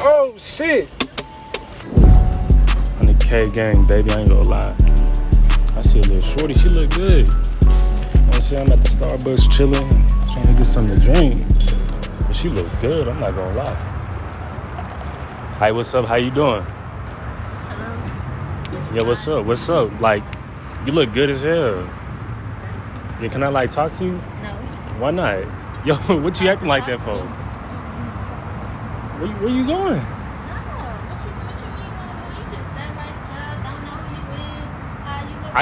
Oh shit. 100K gang, baby, I ain't gonna lie. I see a little shorty, she look good. I see I'm at the Starbucks chilling, trying to get something to drink. But she look good, I'm not gonna lie. Hi, what's up? How you doing? Hello. Yeah, what's up? What's up? Like, you look good as hell. Yeah, can I like talk to you? No. Why not? Yo, what you acting like that for? Where, you- where you going? No. What you, what you mean? Well, you just sat right there, don't know who you is, how you look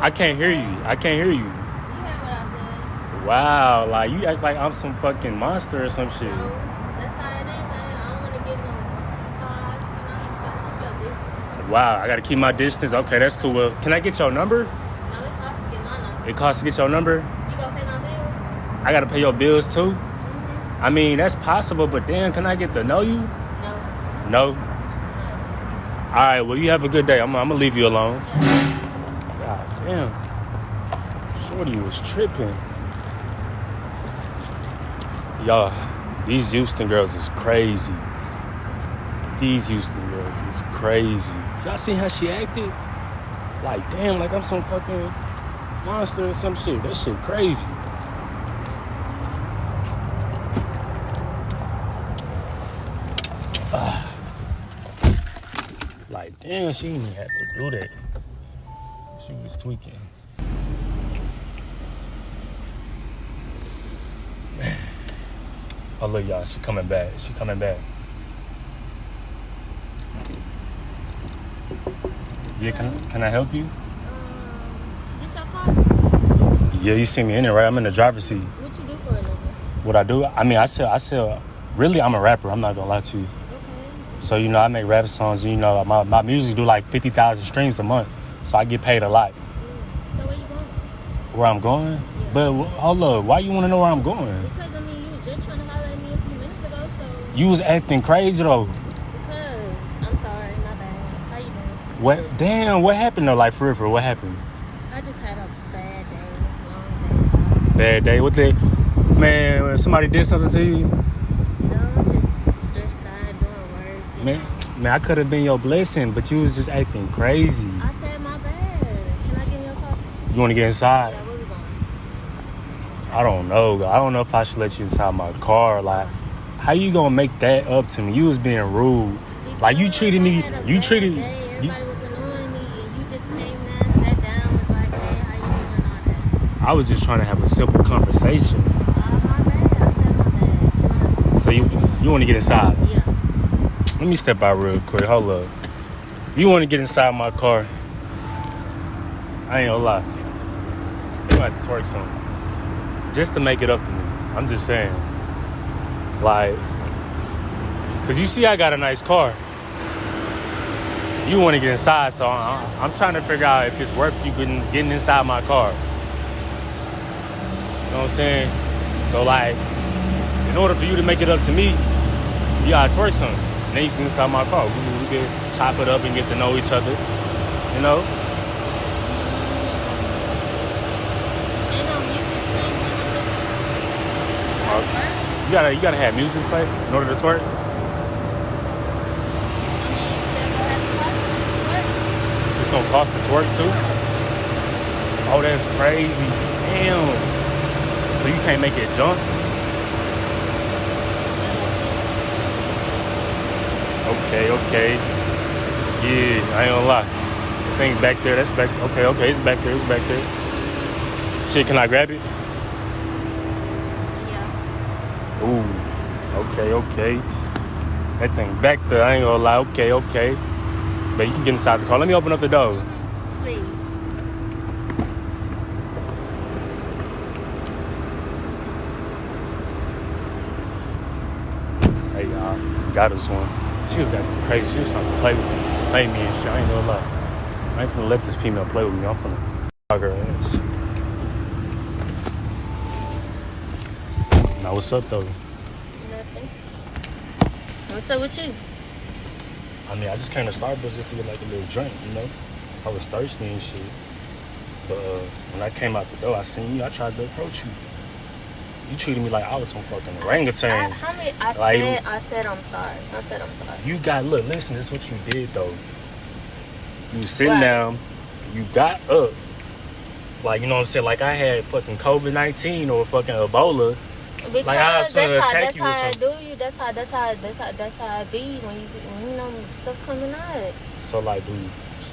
I. I can't hear you. I can't hear you. You heard what I said. Wow, like you act like I'm some fucking monster or some shit. So, that's how it is. I, I don't want to get no monkey pox, you know, you gotta keep your. Wow, I gotta keep my distance. Okay, that's cool. Well, can I get your number? No, it costs to get my number. It costs to get your number. You gonna pay my bills? I gotta pay your bills too. I mean, that's possible, but then can I get to know you? No. No. All right. Well, you have a good day. I'm, I'm gonna leave you alone. God damn. Shorty was tripping. Y'all, these Houston girls is crazy. These Houston girls is crazy. Y'all seen how she acted? Like, damn, like I'm some fucking monster or some shit. That shit crazy. Like, damn, she didn't even have to do that. She was tweaking. Man. Oh, look, y'all, she coming back. She coming back. Yeah, can, can I help you? Um, this your car? Yeah, you see me in it, right? I'm in the driver's seat. What you do for a living? What I do? I mean, I sell, I sell, really, I'm a rapper. I'm not gonna lie to you. So, you know, I make rap songs. You know, my, my music do like 50,000 streams a month. So I get paid a lot. So where you going? Where I'm going? But wh- hold up, why you wanna know where I'm going? Because I mean, you was just trying to holler at me a few minutes ago, so You was acting crazy though. because I'm sorry, my bad. How you doing? What? Damn, what happened though? Like for real, for what happened? I just had a bad day, long day. Bad day. What the? Man, somebody did something to you? No, I'm just stressed out doing work. you Man, man, I could have been your blessing, but you was just acting crazy. I said my bad. Can I get in your car? You want to get inside? Yeah, where we going? I don't know. I don't know if I should let you inside my car. Like, how you gonna make that up to me? You was being rude. Like you Because treated me. a You treated. day. You, was annoying me, and you just came there, sat down, was like, "Hey, how you doing?" All that. I was just trying to have a simple conversation. Uh, my bad. I said my bad. So you you want to get inside? Let me step out real quick. Hold up. You want to get inside my car? I ain't gonna lie. You have to twerk something. Just to make it up to me. I'm just saying. Like, cause you see I got a nice car. You want to get inside, so I'm trying to figure out if it's worth you getting, getting inside my car. You know what I'm saying? So like, in order for you to make it up to me, you gotta twerk something. Then you can inside my car. We, we can chop it up and get to know each other. You know? Ain't no music playing when I'm listening. Uh, You gotta you gotta have music play in order to twerk. I mean, still gonna have to watch it. It's gonna cost to twerk too. Oh, that's crazy. Damn. So you can't make it jump? Okay, okay. Yeah, I ain't gonna lie. The thing back there, that's back. Okay, okay, it's back there, it's back there. Shit, can I grab it? Yeah. Ooh, okay, okay. That thing back there, I ain't gonna lie. Okay, okay. But you can get inside the car. Let me open up the door. Please. Hey, y'all, got us one. She was acting crazy. She was trying to play with me, play me and shit. I ain't gonna lie. I ain't gonna let this female play with me. I'm finna fuck her ass. Now, what's up, though? Nothing. What's up with you? I mean, I just came to Starbucks just to get like a little drink, you know? I was thirsty and shit. But uh, when I came out the door, I seen you. I tried to approach you. You treated me like I was some fucking I, orangutan. how many? I Like- said. I said I'm sorry. I said I'm sorry. You got look, listen, this is what you did though. You was sitting down, you got up. Like, you know what I'm saying? Like I had fucking COVID nineteen or fucking Ebola. Because I was finna that's how attack that's you or how I do you. That's how that's how that's how that's how it be when you when you know stuff coming out. So like do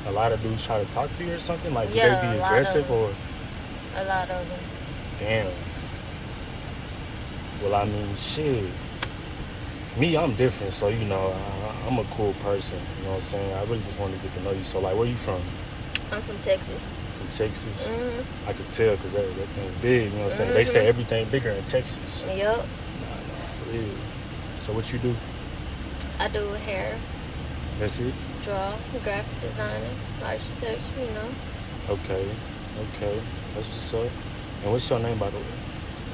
a lot of dudes try to talk to you or something? Like Yeah, do they be aggressive of or A lot of them. damn. Well I mean shit. Me, I'm different, so you know, I, I'm a cool person. You know what I'm saying? I really just wanted to get to know you. So like where you from? I'm from Texas. From Texas? hmm I could tell because that, that thing big, you know what I'm saying? They say Mhm. everything bigger in Texas. Yup. Nah, nah, for real. So what you do? I do hair, That's it? draw, graphic designer, architecture. You know. Okay, okay. That's what's up. And what's your name, by the way?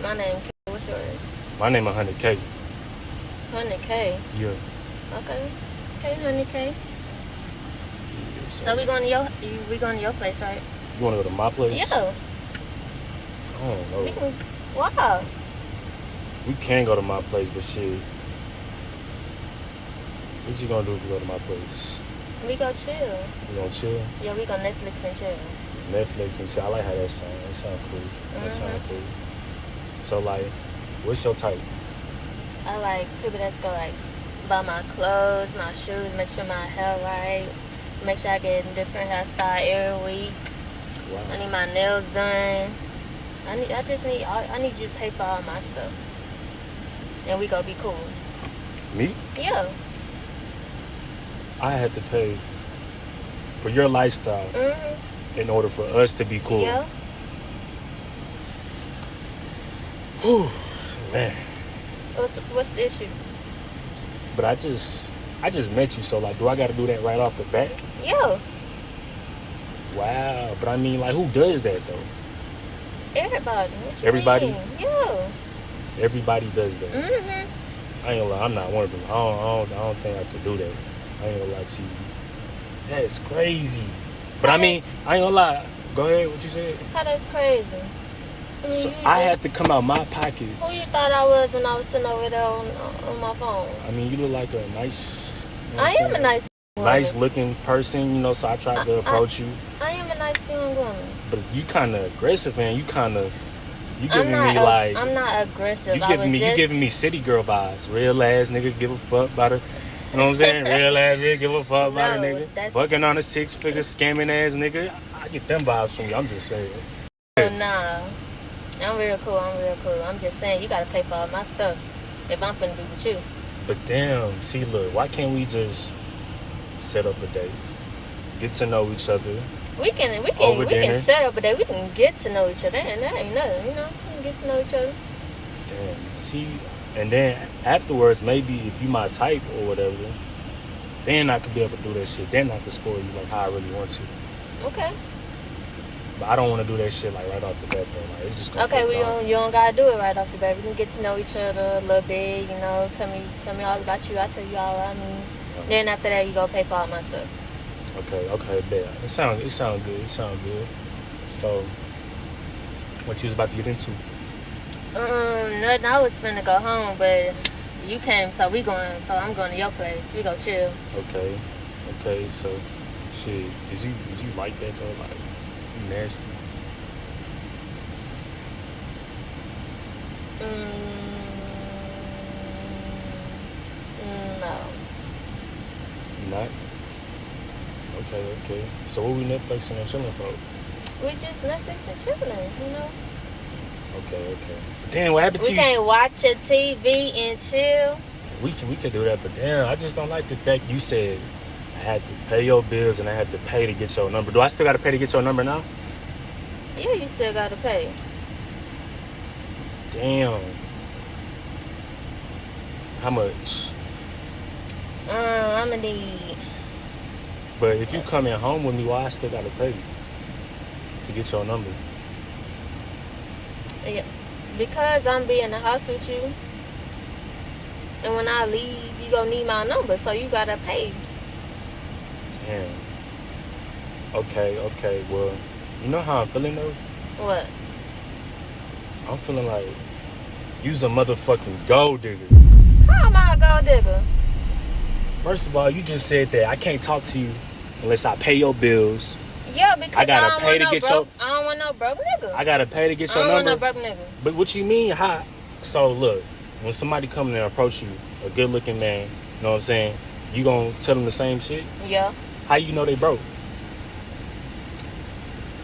My name. What's yours? My name is 100K. Hundred K. Yeah. Okay. Okay, hundred K. yeah So we going to your we going to your place, right? You want to go to my place? Yeah. I don't know. We can. Wow. We can go to my place, but shit. What you gonna do if you go to my place? We go chill. We gonna chill? Yeah, we go Netflix and chill. Netflix and chill. I like how that sound. That sound cool. That sound Mhm. cool. So like, what's your type? I like people that's go like buy my clothes, my shoes, make sure my hair right, make sure I get a different hairstyle every week. I need my nails done. I need. I just need. I, I need you to pay for all my stuff, and we gonna be cool. Me? Yeah. I had to pay for your lifestyle Mhm. in order for us to be cool. Yeah. Whew, man. What's what's the issue? But I just, I just met you, so like, do I got to do that right off the bat? Yeah. Wow. But I mean, like, who does that though? Everybody. Everybody? mean? Yeah. Everybody does that. Mhm. I ain't gonna lie, I'm not one of them. I don't, I don't, I don't think I could do that. I ain't gonna lie to you. That's crazy. But I mean, I ain't gonna lie. Go ahead. What you said? How that's crazy. I So I have to come out my Who you thought I was when I was sitting over there on, on my phone? I mean, you look like a nice. You know I am a saying? nice woman. nice looking person, you know. So I tried to I- I- approach you, I am a nice young woman. but you kind of aggressive, and you kind of you giving me a- like I'm not aggressive. you I giving was me just, you giving me city girl vibes. Real ass nigga give a fuck about a. You know what I'm saying? Real ass nigga give a fuck about a nigga. Fucking on a six figure scamming ass nigga. I get them vibes from you. I'm just saying. Oh, nah. I'm real cool. I'm real cool. I'm just saying you gotta pay for all my stuff if I'm finna be with you. But damn, see, look, why can't we just set up a date, get to know each other? We can we can we dinner. can set up a day. We can get to know each other, and that ain't nothing. You know, we can get to know each other. Damn, see, and then afterwards, maybe if you my type or whatever, then I could be able to do that shit. Then I could spoil you like how I really want to. Okay. But I don't want to do that shit like right off the bat though. Like it's just gonna Okay. take Well, you don't, you don't gotta do it right off the bat. We can get to know each other a little bit. You know, tell me tell me all about you. I tell you all I mean. Then after that, you go pay for all my stuff. Okay, okay, bet. It sound it sound good. It sound good. So, what you was about to get into? Um, nothing. I was finna go home, but you came, so we going. So I'm going to your place. We go chill. Okay, okay. So, shit, is you is you like that though? Like, nasty? Mm, no. Not? Okay, okay. So what we Netflixing and chilling for? We just Netflix and chilling, you know. Okay, okay. Damn, what happened to you? We can't watch a TV and chill. We can we can do that, but damn, I just don't like the fact you said I had to pay your bills and I had to pay to get your number. Do I still got to pay to get your number now? Yeah, you still gotta pay. Damn. How much? Um, I'ma need. But if you coming home with me, why I still got to pay to get your number? Yeah, because I'm be in the house with you. And when I leave, you gonna need my number, so you gotta pay. Okay, okay. Well, you know how I'm feeling though. What? I'm feeling like You's a motherfucking gold digger. How am I a gold digger? First of all, you just said that I can't talk to you unless I pay your bills. Yeah, because I, gotta don't pay to no get broke, your- I don't want no broke nigga. I gotta pay to get I your don't want number. no broke nigga. But what you mean? How? So look, when somebody come in and approach you, a good looking man, you know what I'm saying? You gonna tell them the same shit? Yeah. How you know they broke?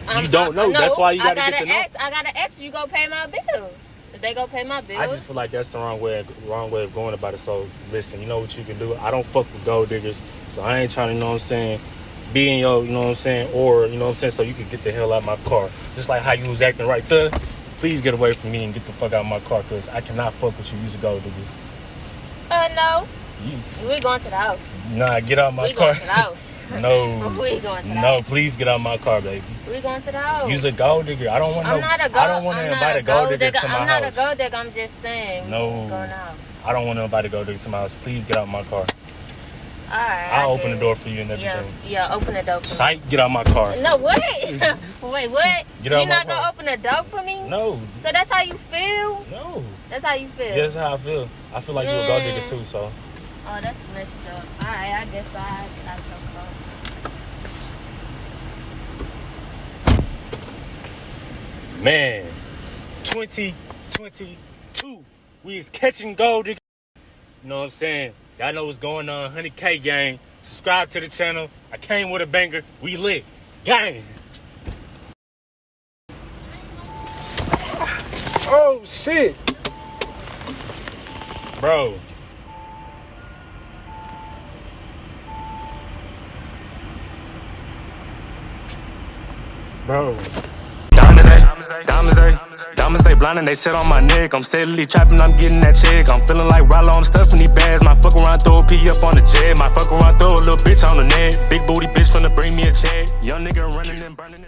I'm- don't know. no, That's why you I gotta get gotta to know. ask, I gotta ask you go pay my bills. If they go pay my bills. I just feel like that's the wrong way, wrong way of going about it. So listen, you know what you can do. I don't fuck with gold diggers, so I ain't trying to, you know what I'm saying, be in your, you know what I'm saying, or you know what I'm saying, so you can get the hell out of my car. Just like how you was acting right there. Please get away from me and get the fuck out of my car, cause I cannot fuck with you. You's a gold digger. Uh no. You, We going to the house. nah, get out of my we car. going to the house. no, we going to the no, please get out of my car, baby. We going to the house. You's a gold digger. I don't want I'm no. not a gold. I don't want to I'm not invite a gold digger, to my I'm not house. a gold digger. I'm just saying. No. I don't want nobody to go digger to my house. Please get out of my car. All right. I'll I open the door for you and everything. yeah. yeah Open the door for me. Sight, get out of my car. No, what? Wait, what? Get out you of my not gonna open the door for me? No, So that's how you feel? no. That's how you feel? Yeah, that's how I feel. I feel like you're a gold digger mm. too, so. Oh, that's messed up. All right, I guess I get out your car. Man, 2022. We is catching gold. You know what I'm saying? Y'all know what's going on. 100K gang. Subscribe to the channel. I came with a banger. We lit. Gang. Oh, shit. Bro. Bro. Eh? Diamonds they, diamonds they, diamonds they blinding, they sit on my neck. I'm steadily trapping, I'm getting that check. I'm feeling like Rollo, I'm stuffing these bags. My fuck around, throw a P up on the jet. My fuck around, throw a little bitch on the net. Big booty bitch finna bring me a check. Young nigga running and burning.